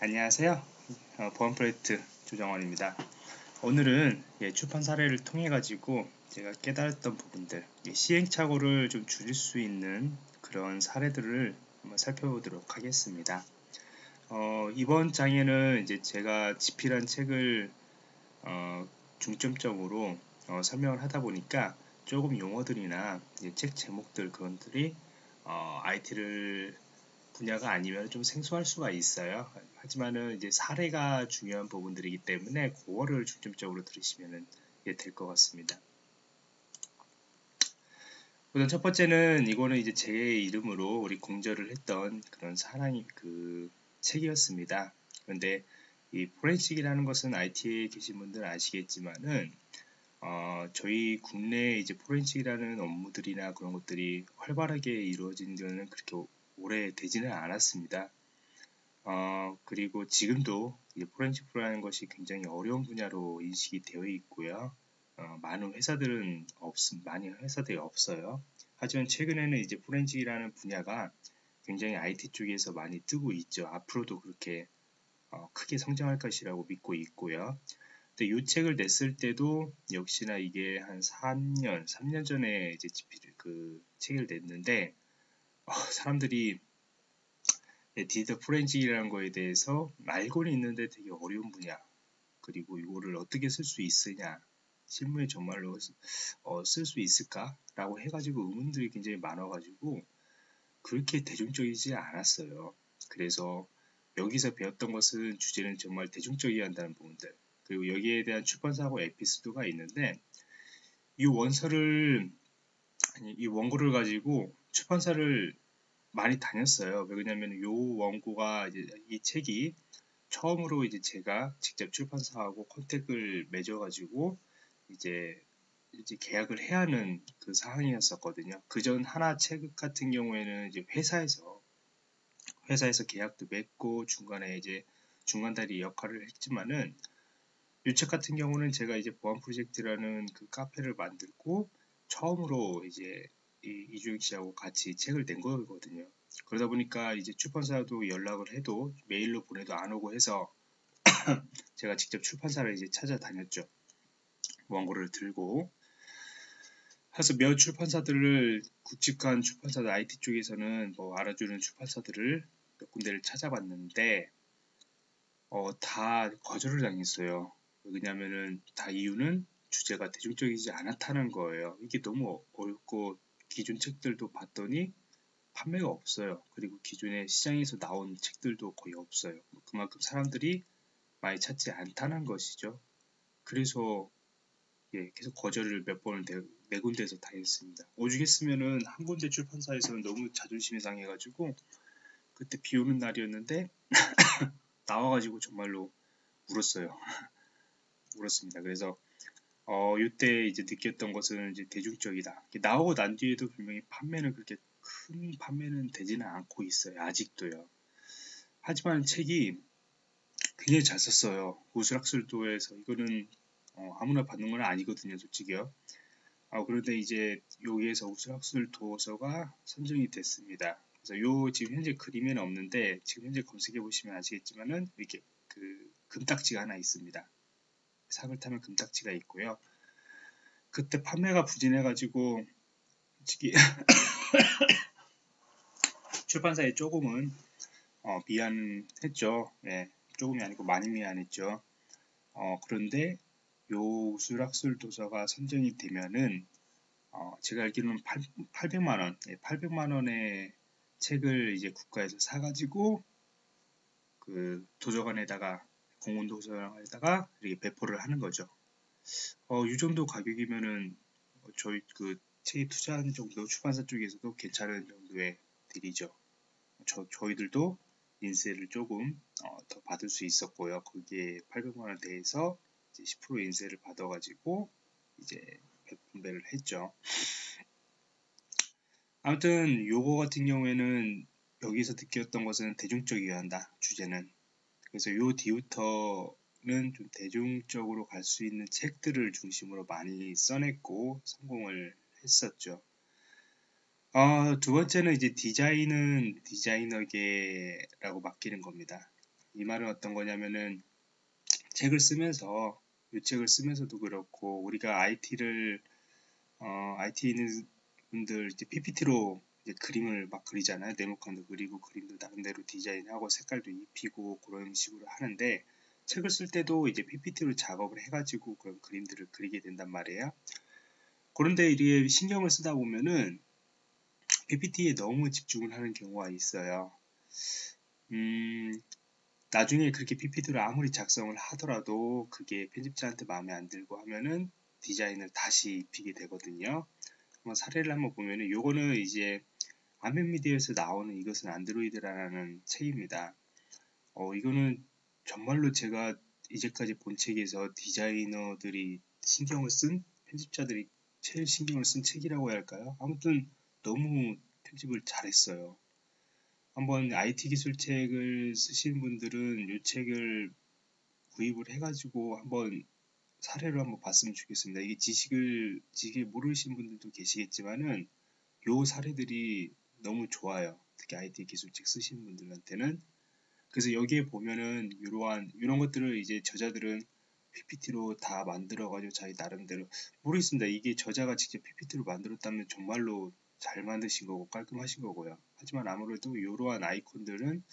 안녕하세요. 어, 보안 프로젝트 조정원입니다. 오늘은 예, 출판 사례를 통해 가지고 제가 깨달았던 부분들, 예, 시행착오를 좀 줄일 수 있는 그런 사례들을 한번 살펴보도록 하겠습니다. 어, 이번 장에는 이제 제가 집필한 책을 어, 중점적으로 어, 설명을 하다 보니까 조금 용어들이나 책 제목들 그런들이 IT를 어, 분야가 아니면 좀 생소할 수가 있어요. 하지만은 이제 사례가 중요한 부분들이기 때문에 그거를 중점적으로 들으시면 될 것 같습니다. 우선 첫 번째는 이거는 이제 제 이름으로 우리 공저를 했던 그런 사랑이 그 책이었습니다. 그런데 이 포렌식이라는 것은 IT에 계신 분들 아시겠지만은 어, 저희 국내 이제 포렌식이라는 업무들이나 그런 것들이 활발하게 이루어진 데는 그렇게 오래 되지는 않았습니다. 어, 그리고 지금도 포렌식 프로라는 것이 굉장히 어려운 분야로 인식이 되어 있고요. 어, 많은 회사들은 없, 많은 회사들이 없어요. 하지만 최근에는 이제 포렌식이라는 분야가 굉장히 IT 쪽에서 많이 뜨고 있죠. 앞으로도 그렇게 어, 크게 성장할 것이라고 믿고 있고요. 근데 이 책을 냈을 때도 역시나 이게 한 3년, 3년 전에 이제 그 책을 냈는데 어, 사람들이 네, 디지털 포렌식이라는 거에 대해서 알고는 있는데 되게 어려운 분야. 그리고 이거를 어떻게 쓸 수 있으냐. 실무에 정말로 어, 쓸 수 있을까 라고 해가지고 의문들이 굉장히 많아가지고 그렇게 대중적이지 않았어요. 그래서 여기서 배웠던 것은 주제는 정말 대중적이어야 한다는 부분들. 그리고 여기에 대한 출판사고 에피소드가 있는데 이 원서를 아니, 이 원고를 가지고 출판사를 많이 다녔어요. 왜냐면 요 원고가 이제 이 책이 처음으로 이제 제가 직접 출판사하고 컨택을 맺어가지고 이제 이제 계약을 해야 하는 그 상황이었었거든요. 그 전 하나 책 같은 경우에는 이제 회사에서 회사에서 계약도 맺고 중간에 이제 중간다리 역할을 했지만은 이책 같은 경우는 제가 이제 보안 프로젝트라는 그 카페를 만들고 처음으로 이제 이 이주익 씨하고 같이 책을 낸 거거든요. 그러다 보니까 이제 출판사도 연락을 해도 메일로 보내도 안 오고 해서 제가 직접 출판사를 이제 찾아다녔죠. 원고를 들고 그래서 몇 출판사들을 굵직한 출판사들 IT 쪽에서는 뭐 알아주는 출판사들을 몇 군데를 찾아봤는데 어, 다 거절을 당했어요. 왜냐면은 다 이유는 주제가 대중적이지 않았다는 거예요. 이게 너무 어렵고 기존 책들도 봤더니 판매가 없어요. 그리고 기존에 시장에서 나온 책들도 거의 없어요. 그만큼 사람들이 많이 찾지 않다는 것이죠. 그래서 예, 계속 거절을 몇 번을 네, 네 군데에서 다 했습니다. 오죽 했으면은 한 군데 출판사에서는 너무 자존심이 상해가지고 그때 비 오는 날이었는데 나와가지고 정말로 울었어요. 울었습니다. 그래서 어, 이때 이제 느꼈던 것은 이제 대중적이다. 나오고 난 뒤에도 분명히 판매는 그렇게 큰 판매는 되지는 않고 있어요. 아직도요. 하지만 책이 굉장히 잘 썼어요. 우스락술도에서 이거는 어, 아무나 받는 건 아니거든요, 솔직히요. 어, 그런데 이제 여기에서 우스락술 도서가 선정이 됐습니다. 그래서 요 지금 현재 그림에는 없는데 지금 현재 검색해 보시면 아시겠지만은 이렇게 그 금딱지가 하나 있습니다. 상을 타면 금딱지가 있고요. 그때 판매가 부진해가지고 솔직히 출판사에 조금은 어, 미안했죠. 예, 조금이 아니고 많이 미안했죠. 어, 그런데 요 수락술 도서가 선정이 되면은 어, 제가 알기로는 8, 800만 원, 예, 800만 원의 책을 이제 국가에서 사가지고 그 도서관에다가 공원 도서관에다가 이렇게 배포를 하는 거죠. 어, 이 정도 가격이면은 저희 그 책에 투자하는 정도 출판사 쪽에서도 괜찮은 정도의 딜이죠. 저, 저희들도 인세를 조금 어, 더 받을 수 있었고요. 거기에 800만 원 대해서 이제 10% 인세를 받아가지고 이제 배분배를 했죠. 아무튼 요거 같은 경우에는 여기서 느꼈던 것은 대중적이어야 한다. 주제는. 그래서 요 뒤부터는 좀 대중적으로 갈 수 있는 책들을 중심으로 많이 써냈고 성공을 했었죠. 어, 두 번째는 이제 디자인은 디자이너계라고 맡기는 겁니다. 이 말은 어떤 거냐면은 책을 쓰면서 이 책을 쓰면서도 그렇고 우리가 IT를 어, IT 있는 분들 이제 PPT로 이제 그림을 막 그리잖아요. 네모칸도 그리고 그림도 나름대로 디자인하고 색깔도 입히고 그런 식으로 하는데 책을 쓸 때도 이제 PPT로 작업을 해가지고 그런 그림들을 그리게 된단 말이에요. 그런데 이게 신경을 쓰다 보면은 PPT에 너무 집중을 하는 경우가 있어요. 음, 나중에 그렇게 PPT를 아무리 작성을 하더라도 그게 편집자한테 마음에 안 들고 하면은 디자인을 다시 입히게 되거든요. 한번 사례를 한번 보면은 요거는 이제 아멘미디어에서 나오는 이것은 안드로이드라는 책입니다. 어, 이거는 정말로 제가 이제까지 본 책에서 디자이너들이 신경을 쓴 편집자들이 제일 신경을 쓴 책이라고 해야 할까요? 아무튼 너무 편집을 잘했어요. 한번 IT 기술책을 쓰시는 분들은 이 책을 구입을 해가지고 한번 사례로 한번 봤으면 좋겠습니다. 이게 지식을 지식을 모르시는 분들도 계시겠지만은 요 사례들이 너무 좋아요. 특히 IT 기술책 쓰시는 분들한테는 그래서 여기에 보면은 이러한 이런 것들을 이제 저자들은 PPT로 다 만들어가지고 자기 나름대로 모르겠습니다. 이게 저자가 직접 PPT로 만들었다면 정말로 잘 만드신 거고 깔끔하신 거고요. 하지만 아무래도 이러한 아이콘들은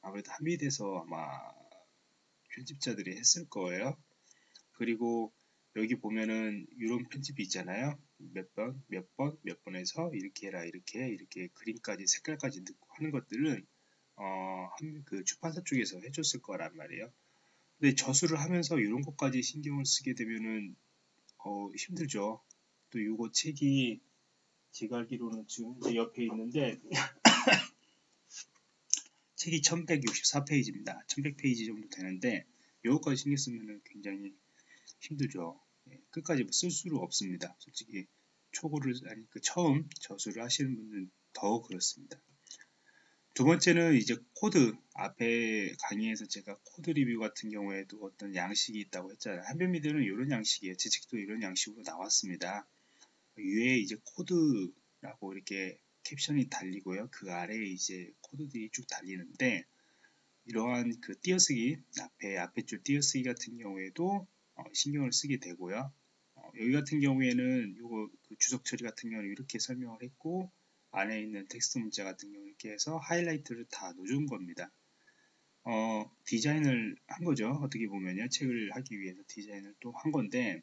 아무래도 한미돼서 아마 편집자들이 했을 거예요. 그리고 여기 보면은 이런 편집이 있잖아요. 몇 번, 몇 번, 몇 번에서 이렇게 해라, 이렇게, 이렇게 그림까지, 색깔까지 넣고 하는 것들은 어, 그 출판사 쪽에서 해줬을 거란 말이에요. 근데 저수를 하면서 이런 것까지 신경을 쓰게 되면은 어, 힘들죠. 또 이거 책이 제가 알기로는 지금 제 옆에 있는데 책이 1164페이지입니다. 1100페이지 정도 되는데 이거까지 신경 쓰면은 굉장히 힘들죠. 예, 끝까지 뭐쓸 수가 없습니다. 솔직히 초고를 아니 그 처음 저수를 하시는 분들은 더 그렇습니다. 두 번째는 이제 코드 앞에 강의에서 제가 code review 같은 경우에도 어떤 양식이 있다고 했잖아요. 한빛미디어는 이런 양식이에요. 제 책도 이런 양식으로 나왔습니다. 위에 이제 코드라고 이렇게 캡션이 달리고요. 그 아래에 이제 코드들이 쭉 달리는데 이러한 그 띄어쓰기 앞에 앞에 줄 띄어쓰기 같은 경우에도 어, 신경을 쓰게 되고요. 어, 여기 같은 경우에는 요거 그 주석 처리 같은 경우는 이렇게 설명을 했고 안에 있는 텍스트 문자 같은 경우 이렇게 해서 하이라이트를 다 넣어준 겁니다. 어, 디자인을 한 거죠. 어떻게 보면요. 책을 하기 위해서 디자인을 또 한 건데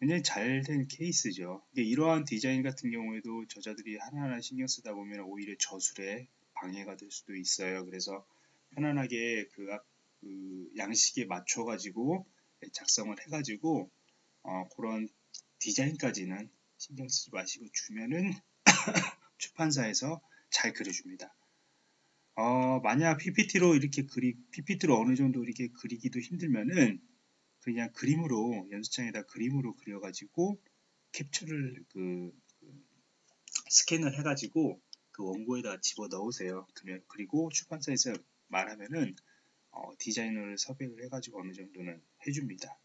굉장히 잘 된 케이스죠. 이러한 디자인 같은 경우에도 저자들이 하나하나 신경 쓰다 보면 오히려 저술에 방해가 될 수도 있어요. 그래서 편안하게 그, 그 양식에 맞춰 가지고 작성을 해 가지고 어, 그런 디자인까지는 신경 쓰지 마시고 주면은 출판사에서 잘 그려줍니다. 어, 만약 PPT로 이렇게 그리, PPT로 어느 정도 이렇게 그리기도 힘들면은 그냥 그림으로 연습장에다 그림으로 그려가지고 캡처를 그, 그 스캔을 해가지고 그 원고에다 집어 넣으세요. 그러면 그리고 출판사에서 말하면은 어, 디자이너를 섭외를 해가지고 어느 정도는 해줍니다.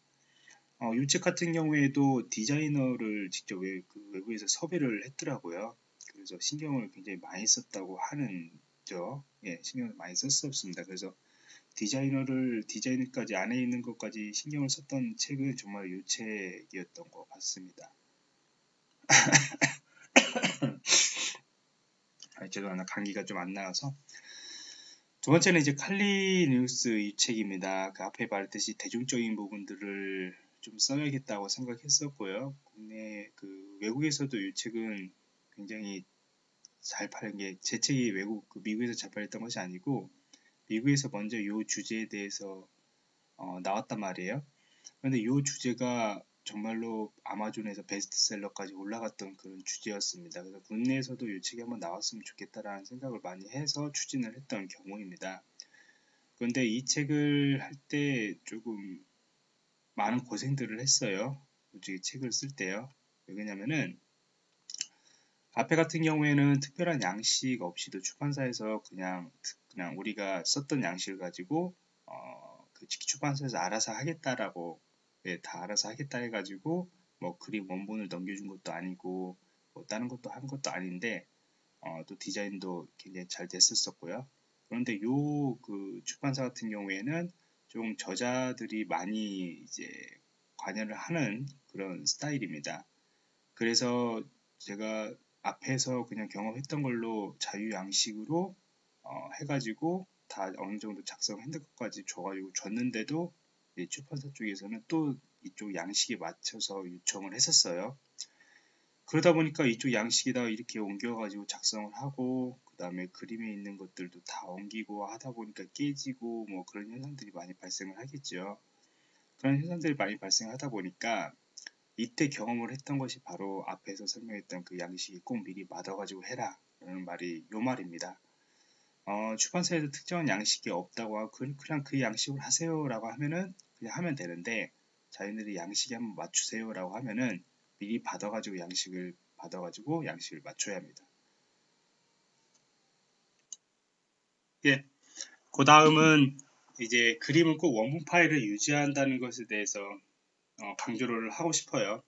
어, 이책 같은 경우에도 디자이너를 직접 외, 그 외부에서 섭외를 했더라고요. 그래서 신경을 굉장히 많이 썼다고 하는죠. 예, 신경을 많이 썼었습니다. 그래서 디자이너를 디자인까지 안에 있는 것까지 신경을 썼던 책은 정말 이 책이었던 것 같습니다. 아, 죄송합니다. 감기가 좀 안 나와서. 두 번째는 이제 칼리 뉴스 이 책입니다. 그 앞에 말했듯이 대중적인 부분들을 좀 써야겠다고 생각했었고요. 국내 그 외국에서도 이 책은 굉장히 잘 팔린 게 제 책이 외국 그 미국에서 잘 팔렸던 것이 아니고 미국에서 먼저 이 주제에 대해서 어, 나왔단 말이에요. 그런데 이 주제가 정말로 아마존에서 베스트셀러까지 올라갔던 그런 주제였습니다. 그래서 국내에서도 이 책이 한번 나왔으면 좋겠다라는 생각을 많이 해서 추진을 했던 경우입니다. 그런데 이 책을 할 때 조금 많은 고생들을 했어요. 솔직히 책을 쓸 때요. 왜냐면은 앞에 같은 경우에는 특별한 양식 없이도 출판사에서 그냥 그냥 우리가 썼던 양식을 가지고 어, 그 출판사에서 알아서 하겠다라고 네, 다 알아서 하겠다 해가지고 뭐 그림 원본을 넘겨준 것도 아니고 뭐 다른 것도 한 것도 아닌데 어, 또 디자인도 굉장히 잘 됐었었고요. 그런데 요 그 출판사 같은 경우에는 좀 저자들이 많이 이제 관여를 하는 그런 스타일입니다. 그래서 제가 앞에서 그냥 경험했던 걸로 자유양식으로 어, 해가지고 다 어느 정도 작성했는 것까지 줘가지고 줬는데도 출판사 쪽에서는 또 이쪽 양식에 맞춰서 요청을 했었어요. 그러다 보니까 이쪽 양식에다 이렇게 옮겨가지고 작성을 하고 그 다음에 그림에 있는 것들도 다 옮기고 하다 보니까 깨지고 뭐 그런 현상들이 많이 발생을 하겠죠. 그런 현상들이 많이 발생하다 보니까 이때 경험을 했던 것이 바로 앞에서 설명했던 그 양식이 꼭 미리 받아가지고 해라 라는 말이 요 말입니다. 어, 출판사에서 특정한 양식이 없다고 하고 그, 그냥 그 양식을 하세요 라고 하면은 그냥 하면 되는데 자기들이 양식에 한번 맞추세요 라고 하면은 미리 받아가지고 양식을 받아가지고 양식을 맞춰야 합니다. 예. 그 다음은 이제 그림은 꼭 원본 파일을 유지한다는 것에 대해서 어, 강조를 하고 싶어요.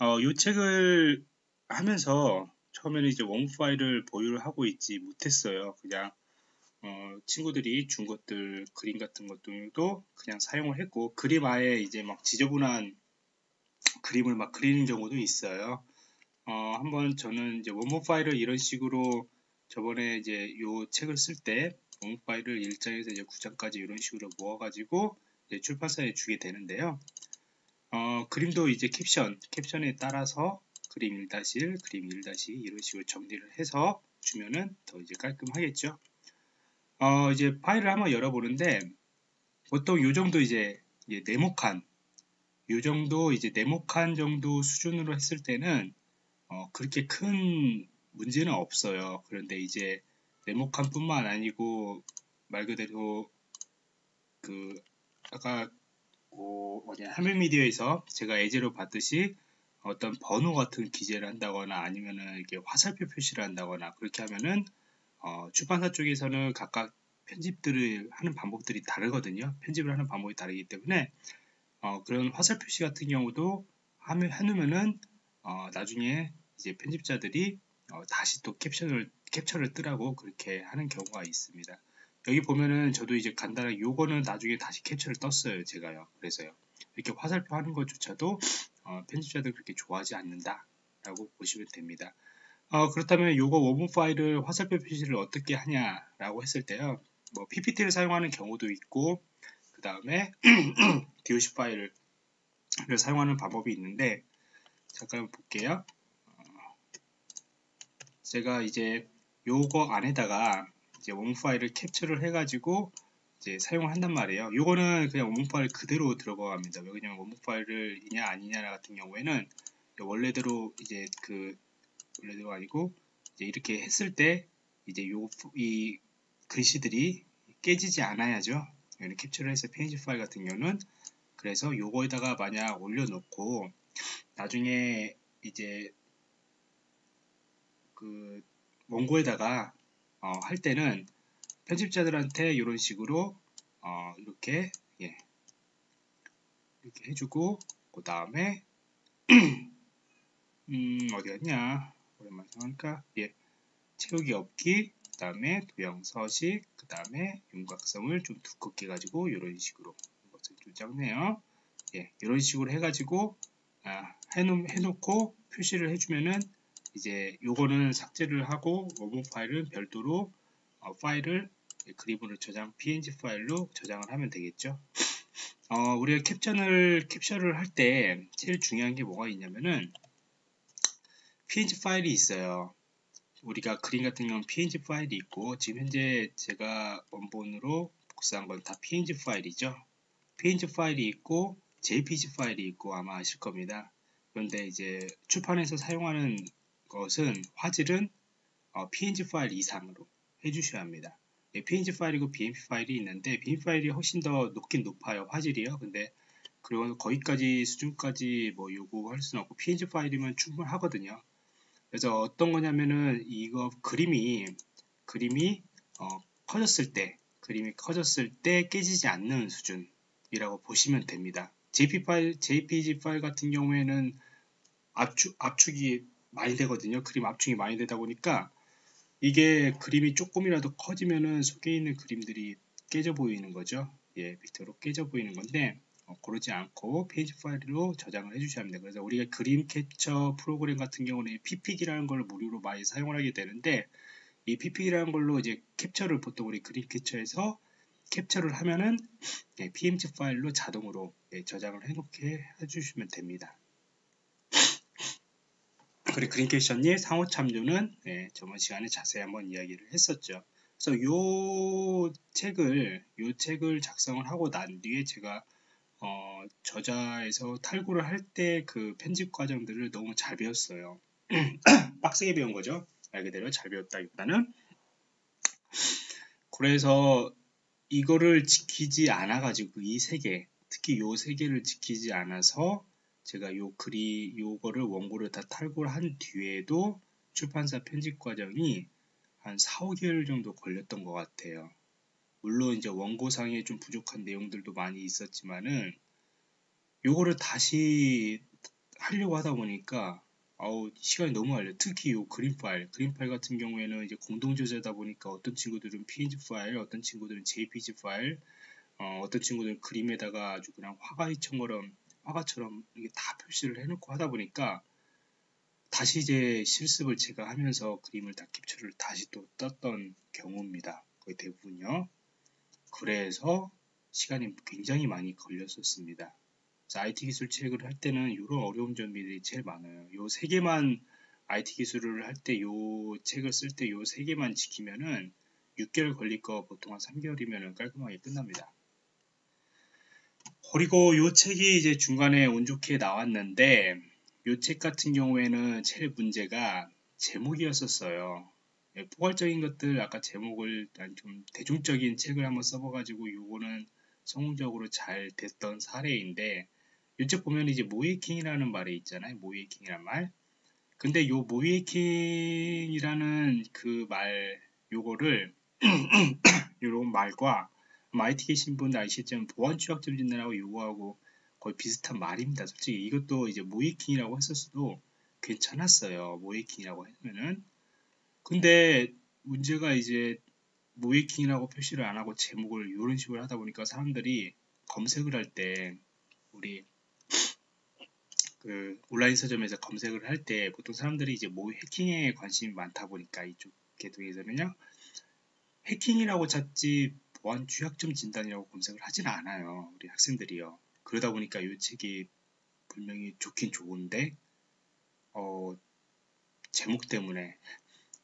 어, 이 책을 하면서 처음에는 이제 원본 파일을 보유를 하고 있지 못했어요. 그냥 어, 친구들이 준 것들 그림 같은 것들도 그냥 사용을 했고 그림 아예 이제 막 지저분한 그림을 막 그리는 경우도 있어요. 어, 한번 저는 이제 원본 파일을 이런 식으로 저번에 이제 요 책을 쓸 때 원본 파일을 1장에서 이제 9장까지 이런 식으로 모아가지고 출판사에 주게 되는데요. 어, 그림도 이제 캡션, 캡션에 따라서 그림 1-1, 그림 1-2 이런 식으로 정리를 해서 주면은 더 이제 깔끔하겠죠. 어, 이제 파일을 한번 열어보는데 보통 요 정도 이제 네모칸 요 정도 이제 네모칸 정도 수준으로 했을 때는 어, 그렇게 큰 문제는 없어요. 그런데 이제 네모칸 뿐만 아니고 말 그대로 그 아까 뭐 뭐냐 하멜미디어에서 제가 예제로 봤듯이 어떤 번호 같은 기재를 한다거나 아니면은 이렇게 화살표 표시를 한다거나 그렇게 하면은 어, 출판사 쪽에서는 각각 편집들을 하는 방법들이 다르거든요. 편집을 하는 방법이 다르기 때문에 어, 그런 화살 표시 같은 경우도 하면 해놓으면은 어, 나중에 이제 편집자들이 어, 다시 또 캡션을 캡처를 뜨라고 그렇게 하는 경우가 있습니다. 여기 보면은 저도 이제 간단하게 요거는 나중에 다시 캡처를 떴어요 제가요 그래서요 이렇게 화살표 하는 것조차도 어, 편집자들 그렇게 좋아하지 않는다 라고 보시면 됩니다 어, 그렇다면 요거 원본 파일을 화살표 표시를 어떻게 하냐라고 했을 때요 뭐 PPT를 사용하는 경우도 있고 그 다음에 DOC 파일을 사용하는 방법이 있는데 잠깐 볼게요. 어, 제가 이제 요거 안에다가 이제 원문 파일을 캡처를 해가지고 이제 사용을 한단 말이에요. 요거는 그냥 원문 파일 그대로 들어갑니다. 왜냐면 원문 파일을 이냐 아니냐 같은 경우에는 원래대로 이제 그 원래대로 아니고 이제 이렇게 했을 때 이제 요 이 글씨들이 깨지지 않아야죠. 얘는 캡처를 해서 페이지 파일 같은 경우는 그래서 요거에다가 만약 올려놓고 나중에 이제 그 원고에다가 어, 할 때는 편집자들한테 이런 식으로 어, 이렇게 예, 이렇게 해주고 그 다음에 음 어디였냐? 오랜만에 생각하니까 예. 채우기 없기 그 다음에 도형 서식 그 다음에 윤곽성을 좀 두껍게 가지고 이런 식으로 이것을 좀 작네요. 예, 이런 식으로 해가지고 아, 해놓, 해놓고 표시를 해주면은 이제 요거는 삭제를 하고 원본 파일은 별도로 어, 파일을 그림으로 저장 png 파일로 저장을 하면 되겠죠 어, 우리가 캡션을 캡처를 할 때 제일 중요한 게 뭐가 있냐면은 png 파일이 있어요 우리가 그림 같은 경우는 png 파일이 있고 지금 현재 제가 원본으로 복사한 건 다 png 파일이죠. png 파일이 있고 jpg 파일이 있고 아마 아실 겁니다. 그런데 이제 출판에서 사용하는 것은 화질은 어, png 파일 이상으로 해주셔야 합니다. 예, png 파일이고 bmp 파일이 있는데 bmp 파일이 훨씬 더 높긴 높아요 화질이요. 근데 그리고 거기까지 수준까지 뭐 요구할 수는 없고 png 파일이면 충분하거든요. 그래서 어떤 거냐면은 이거 그림이 그림이 어, 커졌을 때 그림이 커졌을 때 깨지지 않는 수준이라고 보시면 됩니다. JP 파일, JPG 파일 같은 경우에는 압축, 압축이 많이 되거든요. 그림 압축이 많이 되다 보니까 이게 그림이 조금이라도 커지면은 속에 있는 그림들이 깨져 보이는 거죠. 예, 밑으로 깨져 보이는 건데 어, 고르지 않고 페이지 파일로 저장을 해주셔야 합니다. 그래서 우리가 그림 캡처 프로그램 같은 경우는 PP기라는 걸 무료로 많이 사용을 하게 되는데 이 PP기라는 걸로 이제 캡처를 보통 우리 그림 캡처에서 캡처를 하면은 예, PMG 파일로 자동으로 예, 저장을 해놓게 해주시면 됩니다. 캡션이 상호 참조는 예, 저번 시간에 자세히 한번 이야기를 했었죠. 그래서 요 책을 요 책을 작성을 하고 난 뒤에 제가 어, 저자에서 탈구를 할 때 그 편집 과정들을 너무 잘 배웠어요. 빡세게 배운 거죠. 말 그대로 잘 배웠다기보다는 그래서 이거를 지키지 않아 가지고 이세 개, 특히 요세 개를 지키지 않아서 제가 요 글이 요거를 원고를 다 탈고를 한 뒤에도 출판사 편집 과정이 한 4, 5개월 정도 걸렸던 것 같아요. 물론 이제 원고상에 좀 부족한 내용들도 많이 있었지만은 요거를 다시 하려고 하다 보니까 아우 시간이 너무 걸려 특히 요 그림 파일 그림 파일 같은 경우에는 이제 공동 저자다 보니까 어떤 친구들은 png 파일 어떤 친구들은 jpg 파일 어, 어떤 친구들은 그림에다가 아주 그냥 화가이처럼 화가처럼 이게 다 표시를 해놓고 하다 보니까 다시 이제 실습을 제가 하면서 그림을 다 캡처를 다시 또 떴던 경우입니다. 거의 대부분요. 그래서 시간이 굉장히 많이 걸렸었습니다. IT 기술 책을 할 때는 이런 어려운 점이 제일 많아요. 요 세 개만 IT 기술을 할 때 요 책을 쓸 때 요 세 개만 지키면은 6개월 걸릴 거 보통 한 3개월이면 깔끔하게 끝납니다. 그리고 요 책이 이제 중간에 운 좋게 나왔는데 요책 같은 경우에는 제일 문제가 제목이었었어요. 예, 포괄적인 것들 아까 제목을 좀 대중적인 책을 한번 써봐가지고 요거는 성공적으로 잘 됐던 사례인데 요책 보면 이제 모이킹이라는 말이 있잖아요. 모이킹이란 말. 근데 요 모이킹이라는 그 말 요거를 요런 말과 계신 분들 아시겠지만 보안 취약 점 진단하고 요거하고 거의 비슷한 말입니다. 솔직히 이것도 이제 모이킹이라고 했었어도 괜찮았어요. 모이킹이라고 하면은 근데 문제가 이제 모이킹이라고 표시를 안 하고 제목을 이런 식으로 하다 보니까 사람들이 검색을 할 때 우리 그 온라인 서점에서 검색을 할 때 보통 사람들이 이제 모 해킹에 관심이 많다 보니까 이쪽 계통에서는요 해킹이라고 찾지 보안 취약점 진단이라고 검색을 하지는 않아요 우리 학생들이요 그러다 보니까 이 책이 분명히 좋긴 좋은데 어 제목 때문에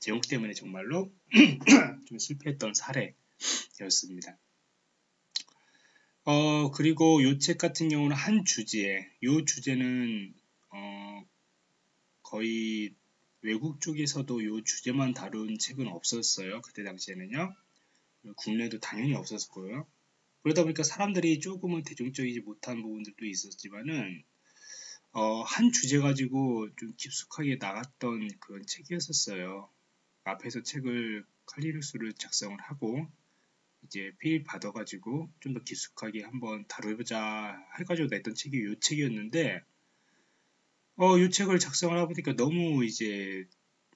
제목 때문에 정말로 좀 실패했던 사례였습니다. 어, 그리고 이 책 같은 경우는 한 주제에, 이 주제는, 어, 거의 외국 쪽에서도 이 주제만 다룬 책은 없었어요. 그때 당시에는요. 국내도 당연히 없었고요. 그러다 보니까 사람들이 조금은 대중적이지 못한 부분들도 있었지만은, 어, 한 주제 가지고 좀 깊숙하게 나갔던 그런 책이었었어요. 앞에서 책을 칼리누스를 작성을 하고 이제 페일 받아가지고 좀 더 깊숙하게 한번 다뤄보자 해가지고 냈던 책이 이 책이었는데 어, 이 책을 작성을 해보니까 너무 이제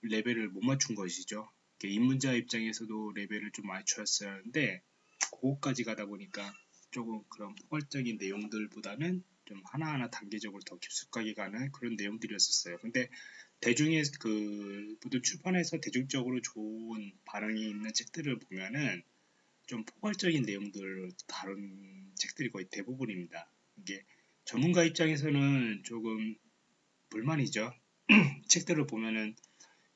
레벨을 못 맞춘 것이죠. 입문자 입장에서도 레벨을 좀 맞춰야 하는데 그거까지 가다 보니까 조금 그런 포괄적인 내용들보다는 좀 하나하나 단계적으로 더 깊숙하게 가는 그런 내용들이었었어요. 근데 대중의 그 모든 출판에서 대중적으로 좋은 반응이 있는 책들을 보면은 좀 포괄적인 내용들을 다룬 책들이 거의 대부분입니다. 이게 전문가 입장에서는 조금 불만이죠. 책들을 보면은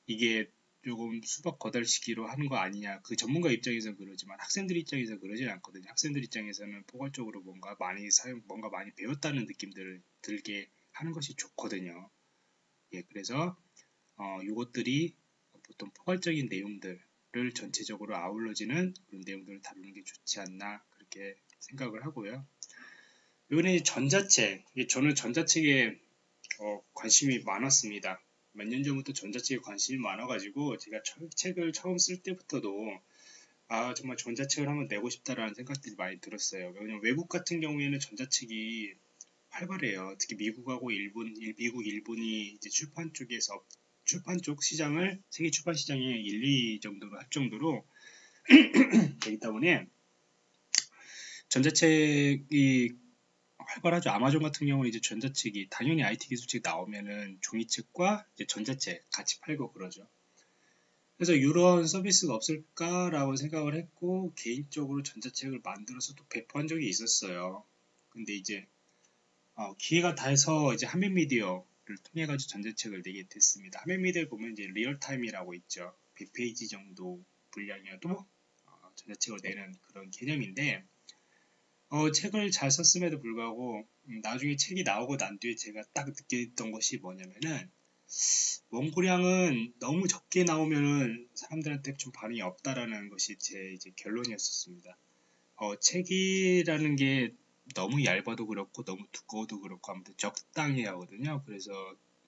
이게 조금 수박 거달시키로 하는 거 아니냐. 그 전문가 입장에서는 그러지만 학생들 입장에서 그러진 않거든요. 학생들 입장에서는 포괄적으로 뭔가 많이 사용, 뭔가 많이 배웠다는 느낌들을 들게 하는 것이 좋거든요. 예, 그래서 어, 이것들이 보통 포괄적인 내용들을 전체적으로 아울러지는 그런 내용들을 다루는 게 좋지 않나 그렇게 생각을 하고요. 이번에 전자책, 저는 전자책에 어, 관심이 많았습니다. 몇 년 전부터 전자책에 관심이 많아가지고 제가 처, 책을 처음 쓸 때부터도 아 정말 전자책을 한번 내고 싶다라는 생각들이 많이 들었어요. 왜냐면 외국 같은 경우에는 전자책이 활발해요. 특히 미국하고 일본, 미국, 일본이 이제 출판 쪽에서 출판 쪽 시장을 세계 출판 시장에 1, 2 정도로 할 정도로 되기 때문에 전자책이 활발하죠. 아마존 같은 경우는 이제 전자책이 당연히 IT 기술책 나오면은 종이책과 이제 전자책 같이 팔고 그러죠. 그래서 이런 서비스가 없을까라고 생각을 했고 개인적으로 전자책을 만들어서 또 배포한 적이 있었어요. 근데 이제 어, 기회가 닿아서 이제 한빛미디어를 통해 가지고 전자책을 내게 됐습니다. 한빛미디어를 보면 이제 real time이라고 있죠. 100페이지 정도 분량이어도 어, 전자책을 내는 그런 개념인데 어, 책을 잘 썼음에도 불구하고 음, 나중에 책이 나오고 난 뒤에 제가 딱 느꼈던 것이 뭐냐면은 원고량은 너무 적게 나오면은 사람들한테 좀 반응이 없다라는 것이 제 이제 결론이었었습니다. 어, 책이라는 게 너무 얇아도 그렇고 너무 두꺼워도 그렇고 아무튼 적당히 하거든요. 그래서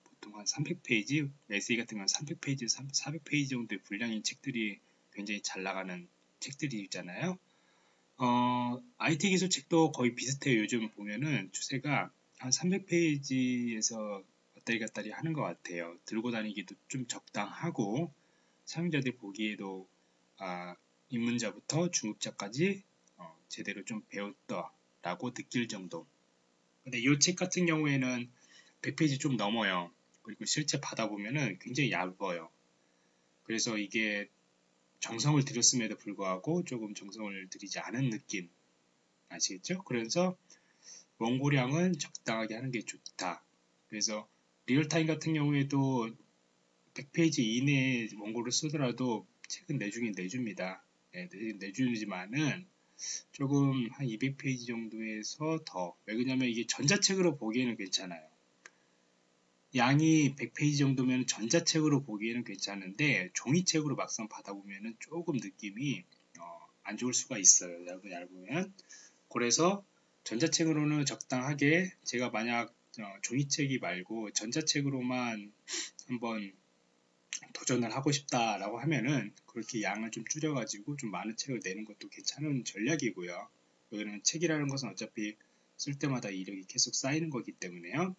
보통 한 300페이지, 에세이 같은 건 300페이지, 400페이지 정도의 분량인 책들이 굉장히 잘 나가는 책들이 있잖아요. 어, IT 기술 책도 거의 비슷해요. 요즘 보면은 추세가 한 300페이지에서 왔다리 갔다리 하는 것 같아요. 들고 다니기도 좀 적당하고 사용자들 보기에도 아, 입문자부터 중급자까지 어, 제대로 좀 배웠다라고 느낄 정도. 근데 이 책 같은 경우에는 100페이지 좀 넘어요. 그리고 실제 받아보면은 굉장히 얇아요. 그래서 이게 정성을 들였음에도 불구하고 조금 정성을 들이지 않은 느낌 아시겠죠? 그래서 원고량은 적당하게 하는 게 좋다. 그래서 real time 같은 경우에도 100페이지 이내에 원고를 쓰더라도 책은 내주긴 내줍니다. 네, 내주지만은 조금 한 200페이지 정도에서 더. 왜 그러냐면 이게 전자책으로 보기에는 괜찮아요. 양이 100페이지 정도면 전자책으로 보기에는 괜찮은데 종이책으로 막상 받아보면 조금 느낌이 어, 안 좋을 수가 있어요. 얇으면. 그래서 전자책으로는 적당하게 제가 만약 어, 종이책이 말고 전자책으로만 한번 도전을 하고 싶다라고 하면은 그렇게 양을 좀 줄여가지고 좀 많은 책을 내는 것도 괜찮은 전략이고요. 여기는 책이라는 것은 어차피 쓸 때마다 이력이 계속 쌓이는 거기 때문에요.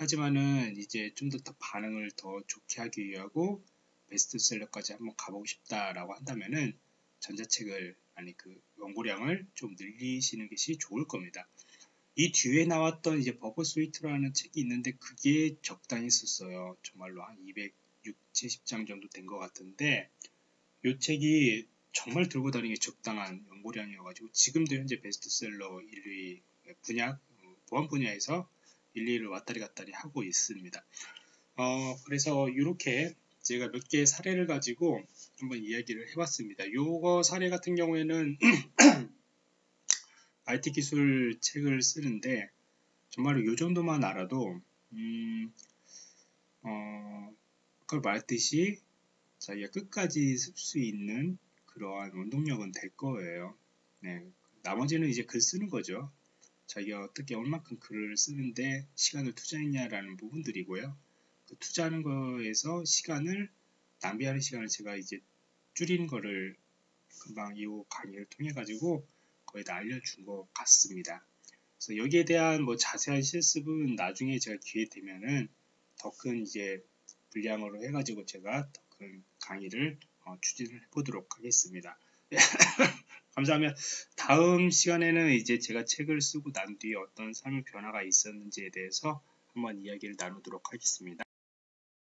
하지만은 이제 좀더더 반응을 더 좋게 하기 위하고 베스트셀러까지 한번 가보고 싶다라고 한다면은 전자책을 아니 그 원고량을 좀 늘리시는 것이 좋을 겁니다. 이 뒤에 나왔던 이제 버버 스위트라는 책이 있는데 그게 적당히 썼어요. 정말로 한 260, 70장 정도 된 것 같은데 이 책이 정말 들고 다니기 적당한 원고량이어가지고 지금도 현재 베스트셀러 1위 분야 보안 분야에서 1, 2를 왔다리 갔다리 하고 있습니다. 어, 그래서 이렇게 제가 몇 개의 사례를 가지고 한번 이야기를 해봤습니다. 요거 사례 같은 경우에는 IT 기술 책을 쓰는데 정말로 요 정도만 알아도 음, 어, 그걸 말했듯이 자기가 끝까지 쓸 수 있는 그러한 원동력은 될 거예요. 네, 나머지는 이제 글 쓰는 거죠. 자기가 어떻게 얼만큼 글을 쓰는데 시간을 투자했냐라는 부분들이고요. 그 투자하는 거에서 시간을 낭비하는 시간을 제가 이제 줄이는 거를 금방 이 강의를 통해 가지고 거의 다 알려준 것 같습니다. 그래서 여기에 대한 뭐 자세한 실습은 나중에 제가 기회 되면은 더 큰 이제 분량으로 해가지고 제가 더 큰 강의를 어, 추진을 해보도록 하겠습니다. 감사하면 다음 시간에는 이제 제가 책을 쓰고 난 뒤에 어떤 삶의 변화가 있었는지에 대해서 한번 이야기를 나누도록 하겠습니다.